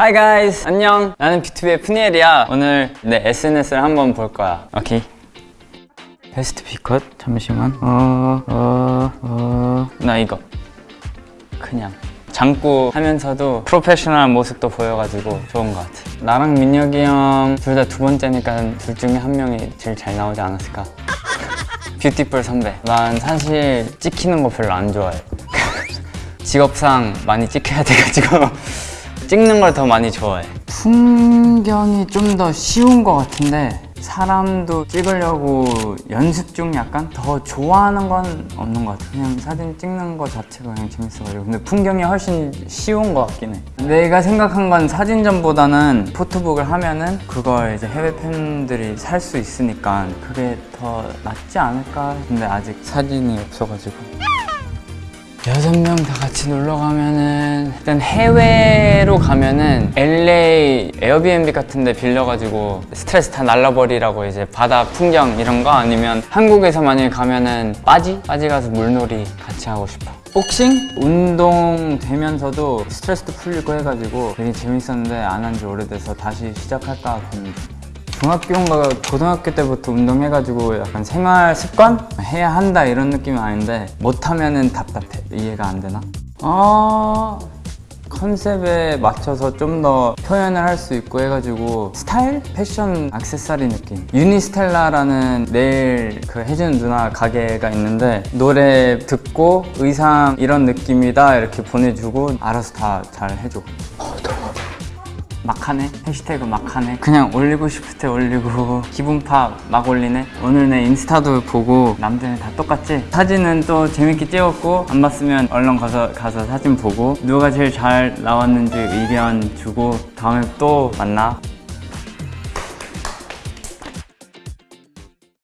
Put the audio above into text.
Hi guys. 안녕. 나는 B2B의 푸니엘이야. 오늘 내 SNS를 한번 볼 거야. 오케이. 베스트 비컷. 잠시만. 어 어 어 나 이거. 그냥. 장구 하면서도 프로페셔널한 모습도 보여가지고 좋은 것 같아. 나랑 민혁이 형 둘 다 두 번째니까 둘 중에 한 명이 제일 잘 나오지 않았을까? 뷰티풀 선배. 난 사실 찍히는 거 별로 안 좋아해. 직업상 많이 찍혀야 돼가지고 찍는 걸 더 많이 좋아해. 풍경이 좀 더 쉬운 것 같은데 사람도 찍으려고 연습 중 약간 더 좋아하는 건 없는 것 같아 그냥 사진 찍는 거 자체가 그냥 재밌어가지고. 근데 풍경이 훨씬 쉬운 것 같긴 해. 내가 생각한 건 사진전보다는 포토북을 하면은 그걸 이제 해외 팬들이 살 수 있으니까 그게 더 낫지 않을까 근데 아직 사진이 없어가지고. 여섯 명 다 같이 놀러 가면은 일단 해외로 가면은 LA 에어비앤비 같은 데 빌려가지고 스트레스 다 날려버리라고 이제 바다 풍경 이런 거 아니면 한국에서 만약에 가면은 빠지? 빠지 가서 물놀이 같이 하고 싶어 복싱? 운동 되면서도 스트레스도 풀리고 해가지고 되게 재밌었는데 안 한 지 오래돼서 다시 시작할까 고민 중 중학교인가 고등학교 때부터 운동해가지고 약간 생활 습관? 해야 한다 이런 느낌은 아닌데 못하면은 답답해 이해가 안 되나? 어... 컨셉에 맞춰서 좀 더 표현을 할 수 있고 해가지고 스타일? 패션 액세서리 느낌 유니스텔라라는 내일 그 혜준 누나 가게가 있는데 노래 듣고 의상 이런 느낌이다 이렇게 보내주고 알아서 다 잘 해줘 막하네? 해시태그 막하네? 그냥 올리고 싶을 때 올리고 기분파 막 올리네? 오늘 내 인스타도 보고 남들은 다 똑같지? 사진은 또 재밌게 찍었고 안 봤으면 얼른 가서, 가서 사진 보고 누가 제일 잘 나왔는지 의견 주고 다음에 또 만나